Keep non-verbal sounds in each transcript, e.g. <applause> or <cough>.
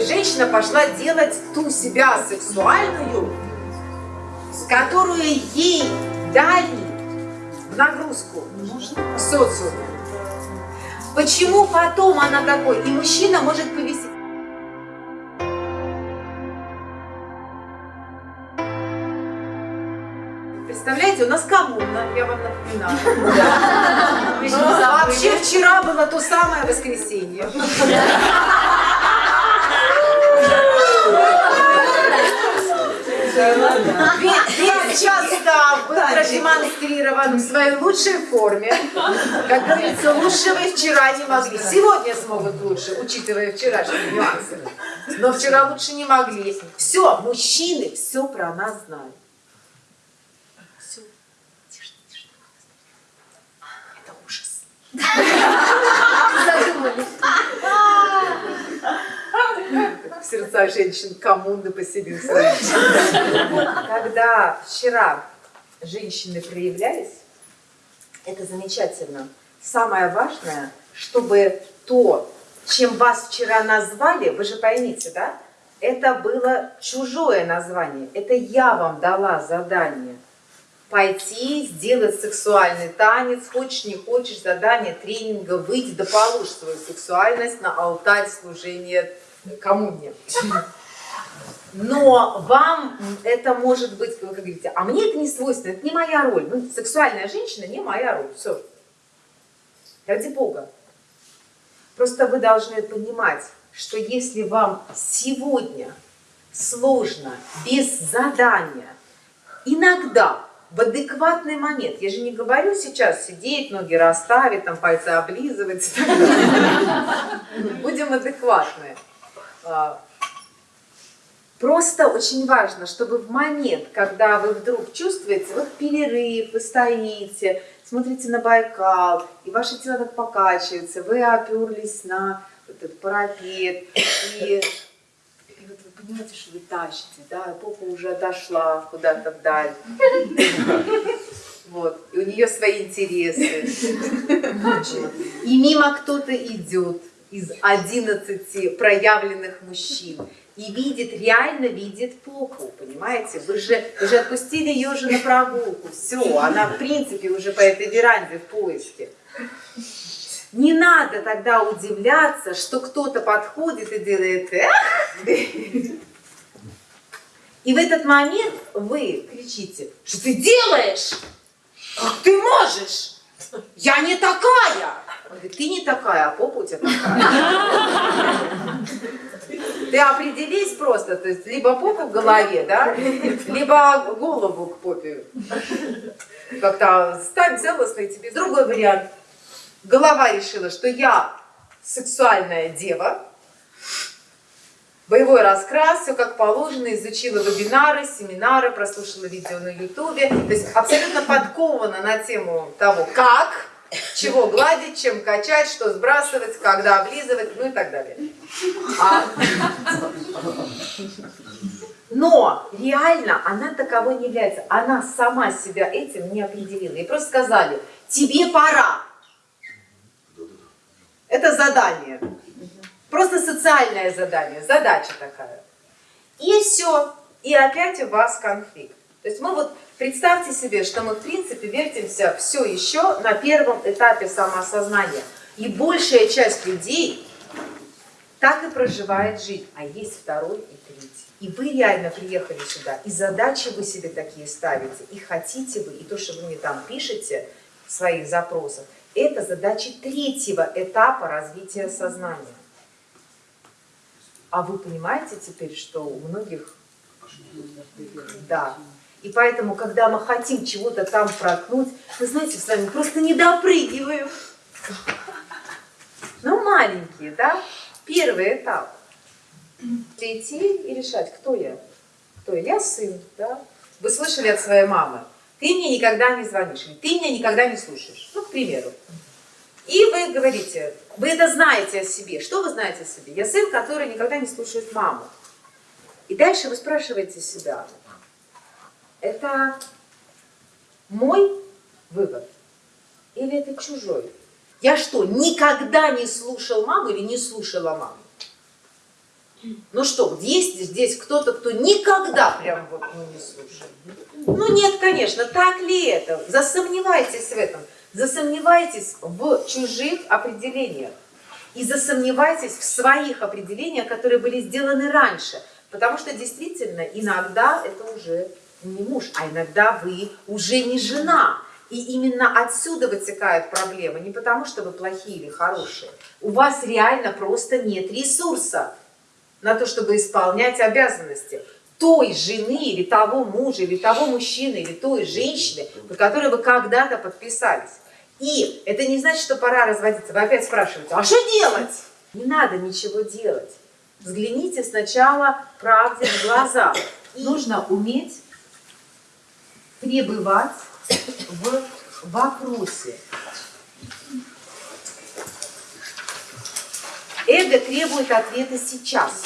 женщина пошла делать ту себя сексуальную, которую ей дали в нагрузку в социуме. Почему потом она такой? И мужчина может повести. Представляете, у нас коммуна, я вам напоминаю. Вообще вчера было то самое воскресенье. Весь состав был продемонстрирован в своей лучшей форме. Как говорится, лучше вы вчера не могли. Сегодня смогут лучше, учитывая вчерашние нюансы. Но вчера лучше не могли. Все, мужчины все про нас знают. Сердца женщин коммуны поселился. Когда вчера женщины проявлялись, это замечательно. Самое важное, чтобы то, чем вас вчера назвали, вы же поймите, да? Это было чужое название. Это я вам дала задание. Пойти, сделать сексуальный танец, хочешь, не хочешь, задание тренинга, выйти, да положь свою сексуальность на алтарь служения кому мне. Но вам это может быть, вы говорите, а мне это не свойственно, это не моя роль. Ну, сексуальная женщина не моя роль. Все. Ради Бога. Просто вы должны понимать, что если вам сегодня сложно, без задания, иногда, в адекватный момент, я же не говорю сейчас сидеть, ноги расставить, там пальцы облизывать, <laughs> будем адекватны. А, просто очень важно, чтобы в момент, когда вы вдруг чувствуете, вот перерыв, вы стоите, смотрите на Байкал, и ваше тело так покачивается, вы оперлись на этот парапет, и, и вот вы понимаете, что вы тащите, да, попа уже отошла куда-то вдаль. Вот, и у нее свои интересы. И мимо кто-то идет из 11 проявленных мужчин и видит, реально видит попу, понимаете? Вы же, вы же отпустили ее уже на прогулку, все, она в принципе уже по этой веранде в поиске. Не надо тогда удивляться, что кто-то подходит и делает эх! И в этот момент вы кричите, что ты делаешь? Как ты можешь? Я не такая! Говорит, ты не такая, а попа у тебя такая. Ты определись просто, то есть либо попу в голове, да, либо голову к попе. Как-то ставь целостно и тебе. Другой вариант. Голова решила, что я сексуальная дева, боевой раскрас, все как положено, изучила вебинары, семинары, прослушала видео на ютубе, то есть абсолютно подкована на тему того, как чего гладить, чем качать, что сбрасывать, когда облизывать, ну и так далее. А... Но реально она таковой не является. Она сама себя этим не определила. И просто сказали, тебе пора. Это задание. Просто социальное задание, задача такая. И все. И опять у вас конфликт. То есть мы вот Представьте себе, что мы в принципе вертимся все еще на первом этапе самоосознания. И большая часть людей так и проживает жизнь. А есть второй и третий. И вы реально приехали сюда, и задачи вы себе такие ставите, и хотите вы, и то, что вы мне там пишете своих запросах, это задачи третьего этапа развития сознания. А вы понимаете теперь, что у многих... Да, и поэтому, когда мы хотим чего-то там проткнуть, вы знаете, с вами просто не допрыгиваем. Ну, маленькие, да? Первый этап. Идти и решать, кто я. Кто я? Я сын, да? Вы слышали от своей мамы, ты мне никогда не звонишь, ты меня никогда не слушаешь. Ну, к примеру. И вы говорите, вы это знаете о себе. Что вы знаете о себе? Я сын, который никогда не слушает маму. И дальше вы спрашиваете себя, это мой вывод или это чужой? Я что, никогда не слушал маму или не слушала маму? Ну что, есть здесь кто-то, кто никогда прям вот ну, не слушает? Ну нет, конечно, так ли это? Засомневайтесь в этом. Засомневайтесь в чужих определениях. И засомневайтесь в своих определениях, которые были сделаны раньше. Потому что действительно иногда это уже не муж, а иногда вы уже не жена. И именно отсюда вытекают проблемы. Не потому, что вы плохие или хорошие. У вас реально просто нет ресурса на то, чтобы исполнять обязанности той жены, или того мужа, или того мужчины, или той женщины, под которой вы когда-то подписались. И это не значит, что пора разводиться. Вы опять спрашиваете, а что делать? Не надо ничего делать. Взгляните сначала правде в глаза. И нужно уметь пребывать в вопросе. Эго требует ответа сейчас.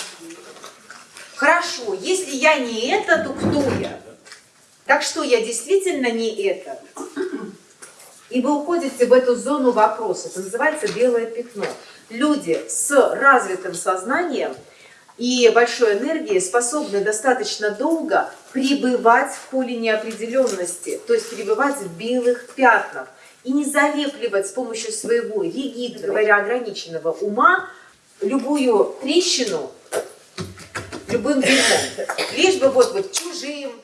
Хорошо, если я не это, то кто я? Так что я действительно не это. И вы уходите в эту зону вопроса. Это называется белое пятно. Люди с развитым сознанием и большой энергией способны достаточно долго пребывать в поле неопределенности, то есть пребывать в белых пятнах и не залепливать с помощью своего ригидного, говоря, ограниченного ума любую трещину любым дерьмом. Лишь бы вот, вот чужим,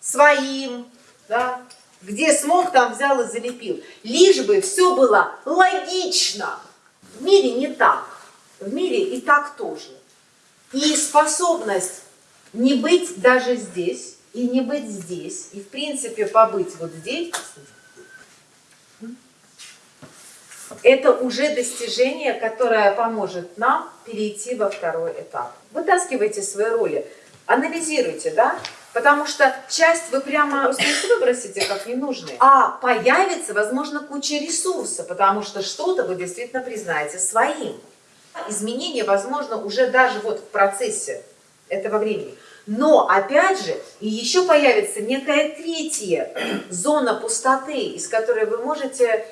своим, да, где смог, там взял и залепил. Лишь бы все было логично. В мире не так. В мире и так тоже. И способность не быть даже здесь, и не быть здесь, и в принципе побыть вот здесь, это уже достижение, которое поможет нам перейти во второй этап. Вытаскивайте свои роли, анализируйте, да? Потому что часть вы прямо выбросите как ненужные. А появится, возможно, куча ресурса, потому что что-то вы действительно признаете своим. Изменения, возможно, уже даже вот в процессе этого времени. Но, опять же, и еще появится некая третья зона пустоты, из которой вы можете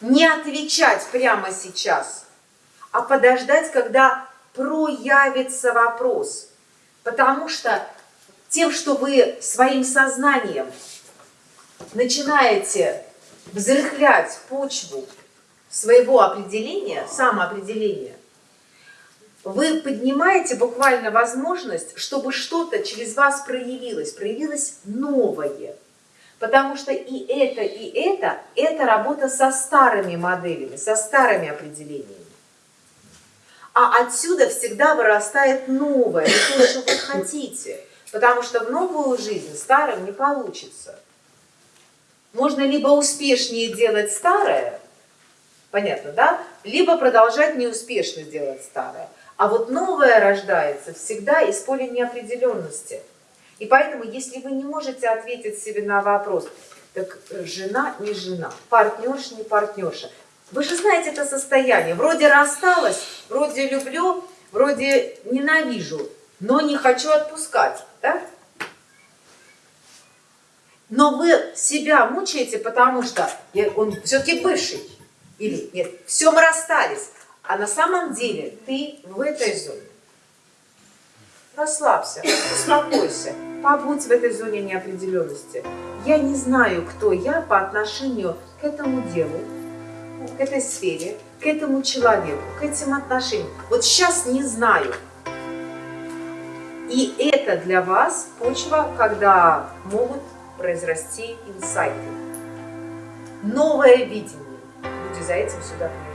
не отвечать прямо сейчас, а подождать, когда проявится вопрос. Потому что тем, что вы своим сознанием начинаете взрыхлять почву своего определения, самоопределения, вы поднимаете буквально возможность, чтобы что-то через вас проявилось, проявилось новое – Потому что и это, и это – это работа со старыми моделями, со старыми определениями. А отсюда всегда вырастает новое, то, что вы хотите. Потому что в новую жизнь старым не получится. Можно либо успешнее делать старое, понятно, да? Либо продолжать неуспешно делать старое. А вот новое рождается всегда из поля неопределенности – и поэтому, если вы не можете ответить себе на вопрос, так жена не жена, партнерша не партнерша, вы же знаете это состояние. Вроде рассталась, вроде люблю, вроде ненавижу, но не хочу отпускать. Да? Но вы себя мучаете, потому что он все-таки бывший. Или нет, все мы расстались. А на самом деле ты в этой зоне. Расслабься, успокойся побудь в этой зоне неопределенности. Я не знаю, кто я по отношению к этому делу, к этой сфере, к этому человеку, к этим отношениям. Вот сейчас не знаю. И это для вас почва, когда могут произрасти инсайты. Новое видение. Люди за этим сюда приходят.